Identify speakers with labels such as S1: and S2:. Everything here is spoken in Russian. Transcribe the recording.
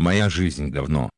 S1: Моя жизнь говно.